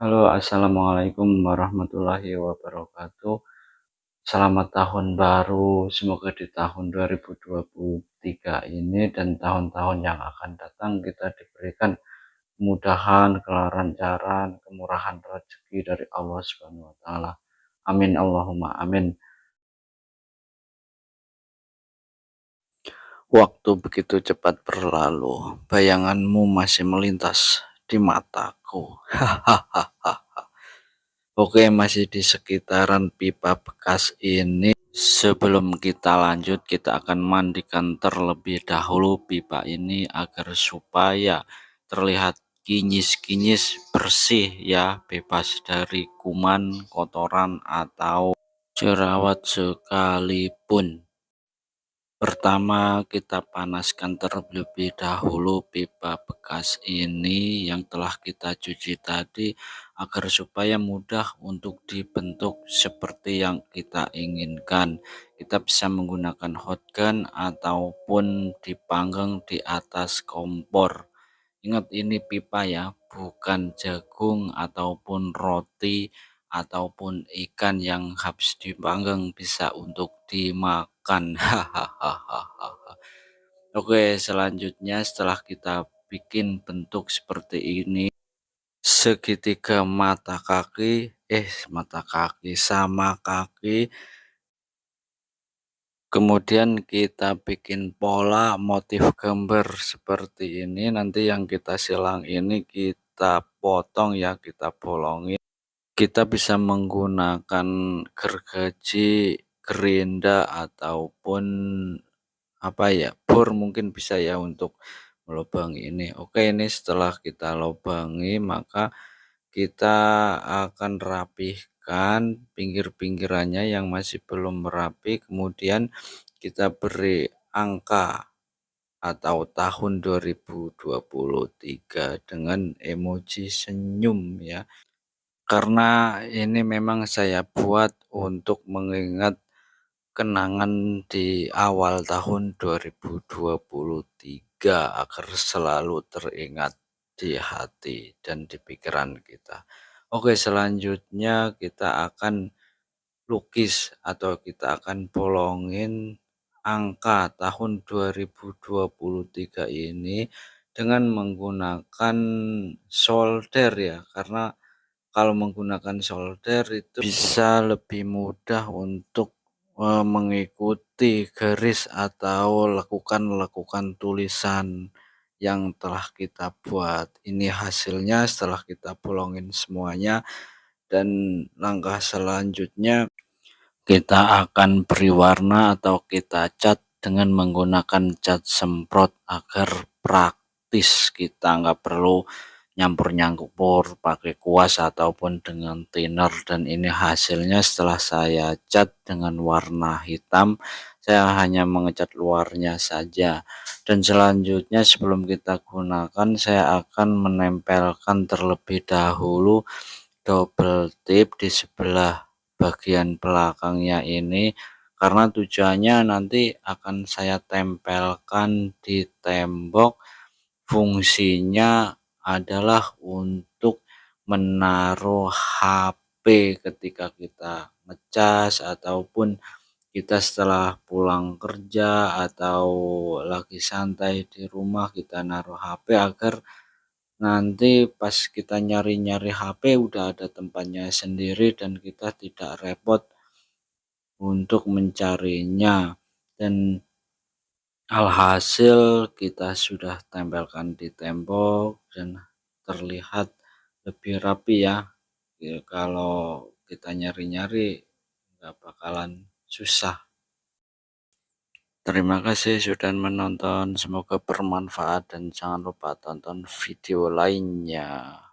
Halo, assalamualaikum warahmatullahi wabarakatuh. Selamat tahun baru, semoga di tahun 2023 ini dan tahun-tahun yang akan datang kita diberikan kemudahan, kelancaran, kemurahan rezeki dari Allah Subhanahu wa taala. Amin Allahumma amin. Waktu begitu cepat berlalu, bayanganmu masih melintas di mataku. Oke, masih di sekitaran pipa bekas ini. Sebelum kita lanjut, kita akan mandikan terlebih dahulu pipa ini agar supaya terlihat kinyis-kinyis bersih ya, bebas dari kuman, kotoran atau jerawat sekalipun. Pertama, kita panaskan terlebih dahulu pipa bekas ini yang telah kita cuci tadi agar supaya mudah untuk dibentuk seperti yang kita inginkan. Kita bisa menggunakan hot gun ataupun dipanggang di atas kompor. Ingat ini pipa ya, bukan jagung ataupun roti ataupun ikan yang habis dipanggang bisa untuk dimakan. Hahaha. Oke, selanjutnya setelah kita bikin bentuk seperti ini, segitiga mata kaki, eh mata kaki sama kaki, kemudian kita bikin pola motif gambar seperti ini, nanti yang kita silang ini kita potong ya, kita bolongin. Kita bisa menggunakan gergaji, gerinda ataupun apa ya bor mungkin bisa ya untuk melubangi ini. Oke ini setelah kita lubangi maka kita akan rapihkan pinggir-pinggirannya yang masih belum rapi kemudian kita beri angka atau tahun 2023 dengan emoji senyum ya karena ini memang saya buat untuk mengingat kenangan di awal tahun 2023 agar selalu teringat di hati dan di pikiran kita. Oke, selanjutnya kita akan lukis atau kita akan bolongin angka tahun 2023 ini dengan menggunakan solder ya karena kalau menggunakan solder itu bisa lebih mudah untuk uh, mengikuti garis atau lakukan-lakukan tulisan yang telah kita buat. Ini hasilnya setelah kita bolongin semuanya dan langkah selanjutnya kita akan beri warna atau kita cat dengan menggunakan cat semprot agar praktis kita nggak perlu nyampur-nyampur pakai kuas ataupun dengan thinner. Dan ini hasilnya setelah saya cat dengan warna hitam saya hanya mengecat luarnya saja. Dan selanjutnya sebelum kita gunakan saya akan menempelkan terlebih dahulu double tip di sebelah bagian belakangnya ini karena tujuannya nanti akan saya tempelkan di tembok. Fungsinya adalah untuk menaruh HP ketika kita ngecas ataupun kita setelah pulang kerja atau lagi santai di rumah kita naruh HP agar nanti pas kita nyari-nyari HP udah ada tempatnya sendiri dan kita tidak repot untuk mencarinya. Dan Alhasil kita sudah tempelkan di tembok dan terlihat lebih rapi ya. ya kalau kita nyari-nyari nggak bakalan susah. Terima kasih sudah menonton, semoga bermanfaat dan jangan lupa tonton video lainnya.